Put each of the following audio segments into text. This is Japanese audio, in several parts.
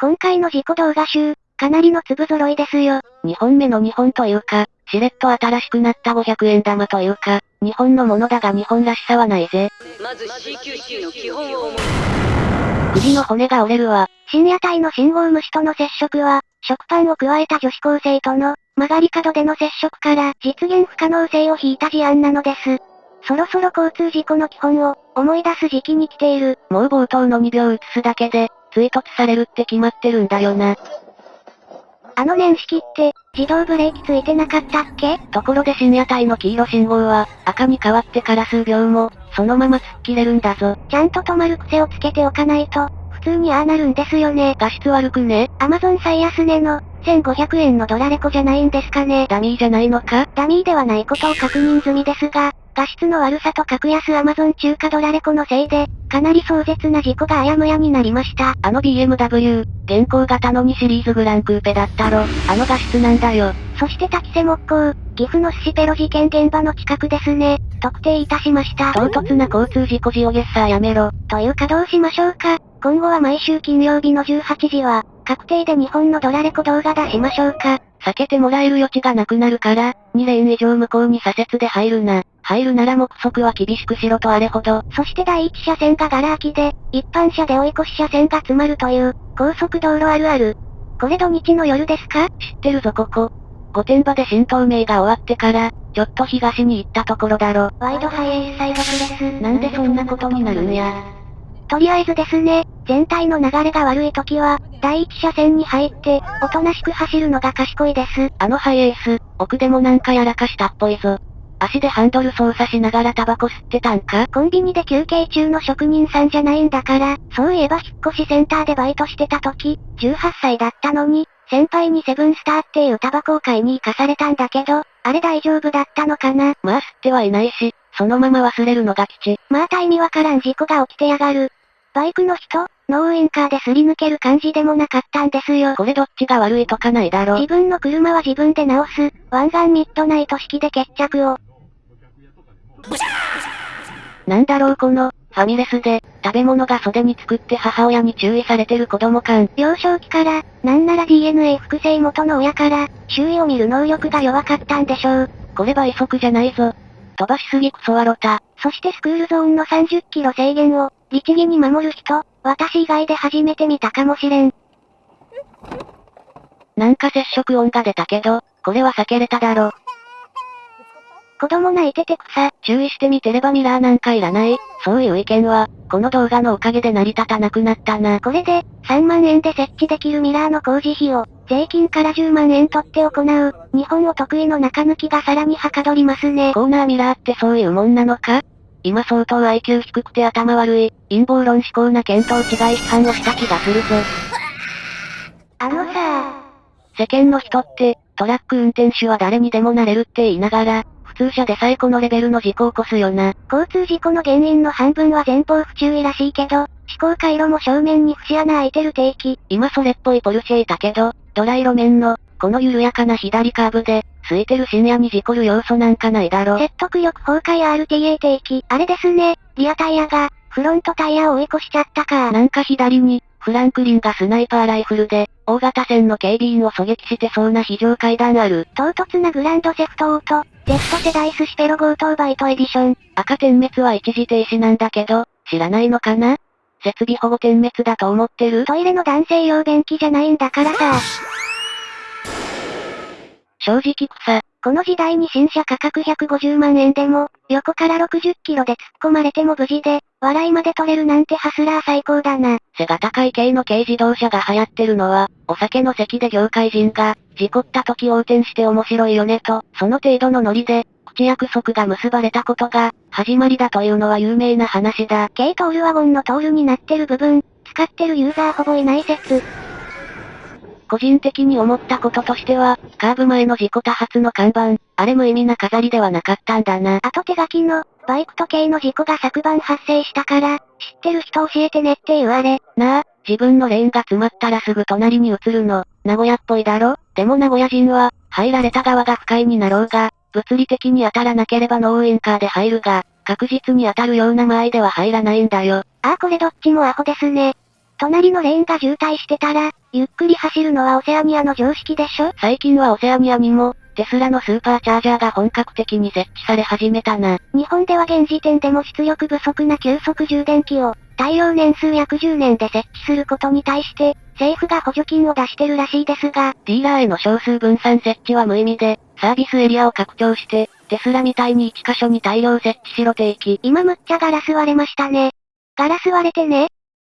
今回の事故動画集、かなりの粒揃いですよ。2本目の2本というか、しれっと新しくなった500円玉というか、日本のものだが日本らしさはないぜ。まず CQC の基本を首の骨が折れるわ。深夜帯の信号無視との接触は、食パンを加えた女子高生との、曲がり角での接触から実現不可能性を引いた事案なのです。そろそろ交通事故の基本を思い出す時期に来ている。もう冒頭の2秒映すだけで、追突されるって決まってるんだよな。あの年式って、自動ブレーキついてなかったっけ？ところで深夜帯の黄色信号は、赤に変わってから数秒も、そのまま突っ切れるんだぞ。ちゃんと止まる癖をつけておかないと、普通にああなるんですよね。画質悪くね？アマゾン最安値の、1500円のドラレコじゃないんですかね。ダミーじゃないのか？ダミーではないことを確認済みですが、画質の悪さと格安アマゾン中華ドラレコのせいで、かなり壮絶な事故があやむやになりました。あの BMW、現行型の2シリーズグランクーペだったろ。あの画質なんだよ。そして滝瀬木工、岐阜の寿司ペロ事件現場の近くですね。特定いたしました。唐突な交通事故ジオゲッサーやめろ。というかどうしましょうか。今後は毎週金曜日の18時は、確定で日本のドラレコ動画出しましょうか。避けてもらえる余地がなくなるから、2レーン以上向こうに左折で入るな。入るなら目測は厳しくしろとあれほど。そして第一車線がガラ空きで、一般車で追い越し車線が詰まるという、高速道路あるある。これ土日の夜ですか？知ってるぞここ。御殿場で新東名が終わってから、ちょっと東に行ったところだろ。ワイドハイエースサイドプレス。なんでそんなことになるんや。とりあえずですね、全体の流れが悪い時は、第一車線に入って、おとなしく走るのが賢いです。あのハイエース、奥でもなんかやらかしたっぽいぞ。足でハンドル操作しながらタバコ吸ってたんか？コンビニで休憩中の職人さんじゃないんだから、そういえば引っ越しセンターでバイトしてた時、18歳だったのに、先輩にセブンスターっていうタバコを買いに行かされたんだけど、あれ大丈夫だったのかな？まあ吸ってはいないし、そのまま忘れるのが吉。まあタイミわからん事故が起きてやがる。バイクの人、ノーウインカーですり抜ける感じでもなかったんですよ。これどっちが悪いとかないだろ。自分の車は自分で直す、湾岸ミッドナイト式で決着を。なんだろうこの、ファミレスで、食べ物が袖に作って母親に注意されてる子供感。幼少期から、なんなら DNA 複製元の親から、周囲を見る能力が弱かったんでしょう。これ倍速じゃないぞ。飛ばしすぎクソワロタ。そしてスクールゾーンの30キロ制限を、律儀に守る人、私以外で初めて見たかもしれん。なんか接触音が出たけど、これは避けれただろ。子供泣いてて草。注意してみてればミラーなんかいらない。そういう意見は、この動画のおかげで成り立たなくなったな。これで、3万円で設置できるミラーの工事費を、税金から10万円取って行う、日本を得意の中抜きがさらにはかどりますね。コーナーミラーってそういうもんなのか？今相当 IQ 低くて頭悪い、陰謀論思考な見当違い批判をした気がするぞ。あのさ世間の人って、トラック運転手は誰にでもなれるって言いながら、通車でさえこのレベルの事故を起こすよな。交通事故の原因の半分は前方不注意らしいけど、思考回路も正面に節穴開いてる定期。今それっぽいポルシェいたけど、ドライ路面の、この緩やかな左カーブで、空いてる深夜に事故る要素なんかないだろ。説得力崩壊 RTA 定期。あれですね、リアタイヤが、フロントタイヤを追い越しちゃったか。なんか左に、フランクリンがスナイパーライフルで、大型船の警備員を狙撃してそうな非常階段ある。唐突なグランドセフトオート、Z 世代寿司ペロ強盗バイトエディション。赤点滅は一時停止なんだけど、知らないのかな？設備保護点滅だと思ってる？トイレの男性用便器じゃないんだからさ。正直草。この時代に新車価格150万円でも、横から60キロで突っ込まれても無事で、笑いまで取れるなんてハスラー最高だな。背が高い系の軽自動車が流行ってるのは、お酒の席で業界人が、事故った時横転して面白いよねと、その程度のノリで、口約束が結ばれたことが、始まりだというのは有名な話だ。軽トールワゴンのトールになってる部分、使ってるユーザーほぼいない説。個人的に思ったこととしては、カーブ前の事故多発の看板、あれ無意味な飾りではなかったんだな。あと手書きの、バイク時計の事故が昨晩発生したから、知ってる人教えてねって言われ。なあ、自分のレーンが詰まったらすぐ隣に移るの、名古屋っぽいだろ？でも名古屋人は、入られた側が不快になろうが、物理的に当たらなければノーウインカーで入るが、確実に当たるような間合いでは入らないんだよ。ああこれどっちもアホですね。隣のレーンが渋滞してたら、ゆっくり走るのはオセアニアの常識でしょ？最近はオセアニアにも、テスラのスーパーチャージャーが本格的に設置され始めたな。日本では現時点でも出力不足な急速充電器を、耐用年数約10年で設置することに対して、政府が補助金を出してるらしいですが、ディーラーへの少数分散設置は無意味で、サービスエリアを拡張して、テスラみたいに1箇所に大量設置しろ定期。今むっちゃガラス割れましたね。ガラス割れてね。っ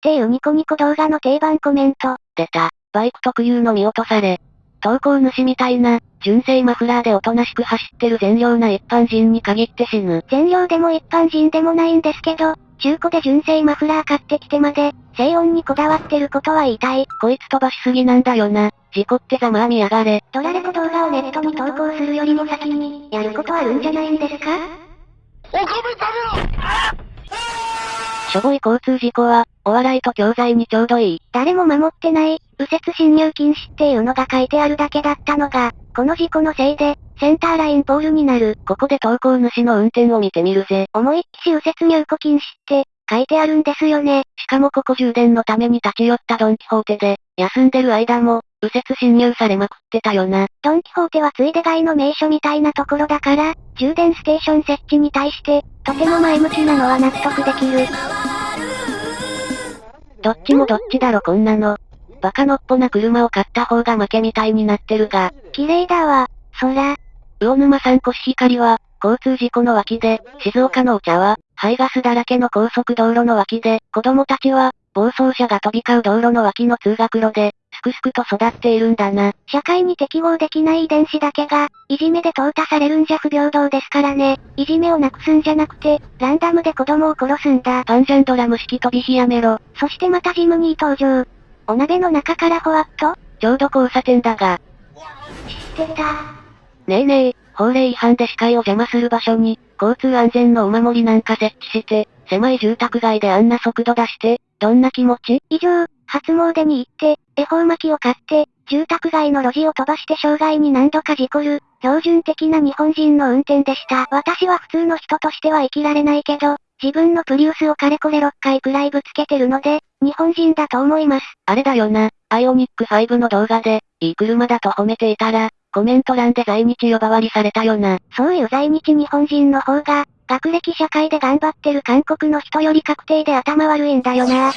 ていうニコニコ動画の定番コメント。出た。バイク特有の見落とされ。投稿主みたいな、純正マフラーでおとなしく走ってる善良な一般人に限って死ぬ。善良でも一般人でもないんですけど、中古で純正マフラー買ってきてまで、静音にこだわってることは言いたい。こいつ飛ばしすぎなんだよな。事故ってざまあみやがれ。ドラレコ動画をネットに投稿するよりも先に、やることあるんじゃないんですか？お米食べろしょぼい交通事故は、お笑いと教材にちょうどいい。誰も守ってない、右折進入禁止っていうのが書いてあるだけだったのが、この事故のせいで、センターラインポールになる。ここで投稿主の運転を見てみるぜ。思いっきし右折入庫禁止って、書いてあるんですよね。しかもここ充電のために立ち寄ったドンキホーテで、休んでる間も、右折侵入されまくってたよな。ドンキホーテはついで街の名所みたいなところだから、充電ステーション設置に対して、とても前向きなのは納得できる。どっちもどっちだろこんなの。バカのっぽな車を買った方が負けみたいになってるが。綺麗だわ、空。魚沼産コシヒカリは、交通事故の脇で、静岡のお茶は、排ガスだらけの高速道路の脇で、子供たちは、暴走車が飛び交う道路の脇の通学路で、すくすくと育っているんだな。社会に適合できない遺伝子だけが、いじめで淘汰されるんじゃ不平等ですからね。いじめをなくすんじゃなくて、ランダムで子供を殺すんだ。パンジャンドラム式飛び火やめろ。そしてまたジムに登場。お鍋の中からほわっとちょうど交差点だが。知ってた。ねえねえ、法令違反で視界を邪魔する場所に、交通安全のお守りなんか設置して、狭い住宅街であんな速度出して、どんな気持ち？以上、初詣に行って、恵方巻きを買って、住宅街の路地を飛ばして障害に何度か事故る、標準的な日本人の運転でした。私は普通の人としては生きられないけど、自分のプリウスをかれこれ6回くらいぶつけてるので、日本人だと思います。あれだよな、アイオニック5の動画で、いい車だと褒めていたら、コメント欄で在日呼ばわりされたよな。そういう在日日本人の方が、学歴社会で頑張ってる韓国の人より確定で頭悪いんだよな。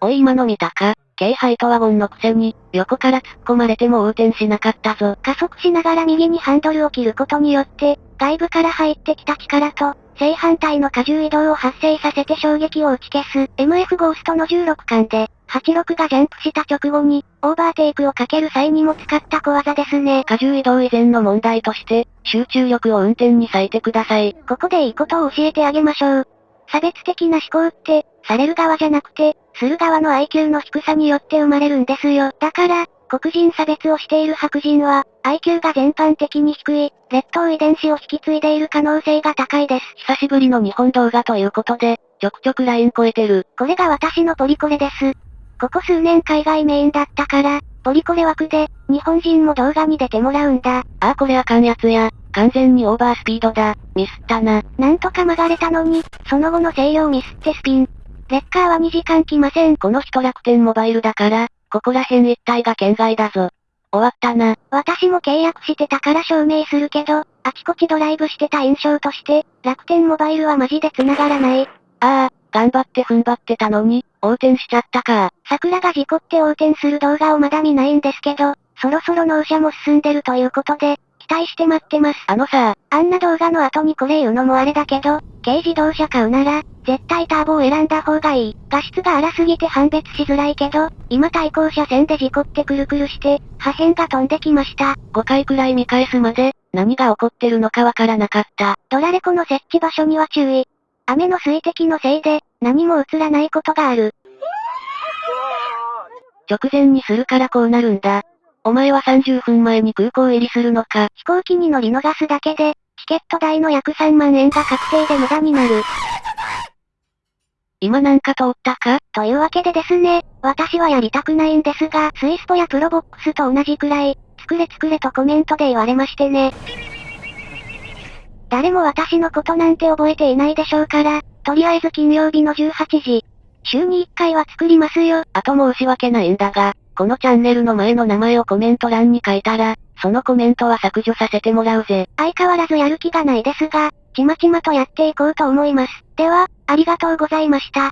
おい今の見たか？軽ハイトワゴンのくせに、横から突っ込まれても横転しなかったぞ。加速しながら右にハンドルを切ることによって、外部から入ってきた力と、正反対の荷重移動を発生させて衝撃を打ち消す、MF ゴーストの16巻で、86がジャンプした直後に、オーバーテイクをかける際にも使った小技ですね。荷重移動以前の問題として、集中力を運転に割いてください。ここでいいことを教えてあげましょう。差別的な思考って、される側じゃなくて、する側の IQ の低さによって生まれるんですよ。だから、黒人差別をしている白人は、IQ が全般的に低い、劣等遺伝子を引き継いでいる可能性が高いです。久しぶりの日本動画ということで、ちょくちょくライン超えてる。これが私のポリコレです。ここ数年海外メインだったから、ポリコレ枠で、日本人も動画に出てもらうんだ。ああこれあかんやつや。完全にオーバースピードだ。ミスったな。なんとか曲がれたのに、その後の制御ミスってスピン。レッカーは2時間来ません。この人楽天モバイルだから、ここら辺一帯が県外だぞ。終わったな。私も契約してたから証明するけど、あちこちドライブしてた印象として、楽天モバイルはマジで繋がらない。ああ、頑張って踏ん張ってたのに、横転しちゃったか。桜が事故って横転する動画をまだ見ないんですけど、そろそろ納車も進んでるということで、期待して待ってます。あのさ、あんな動画の後にこれ言うのもあれだけど、軽自動車買うなら、絶対ターボを選んだ方がいい。画質が荒すぎて判別しづらいけど、今対向車線で事故ってくるくるして、破片が飛んできました。5回くらい見返すまで、何が起こってるのかわからなかった。ドラレコの設置場所には注意。雨の水滴のせいで、何も映らないことがある。直前にするからこうなるんだ。お前は30分前に空港入りするのか。飛行機に乗り逃すだけで、チケット代の約3万円が確定で無駄になる。今なんか通ったか？というわけでですね、私はやりたくないんですが、スイスポやプロボックスと同じくらい、作れ作れとコメントで言われましてね。誰も私のことなんて覚えていないでしょうから、とりあえず金曜日の18時。週に1回は作りますよ。あと申し訳ないんだが、このチャンネルの前の名前をコメント欄に書いたら、そのコメントは削除させてもらうぜ。相変わらずやる気がないですが、ちまちまとやっていこうと思います。では、ありがとうございました。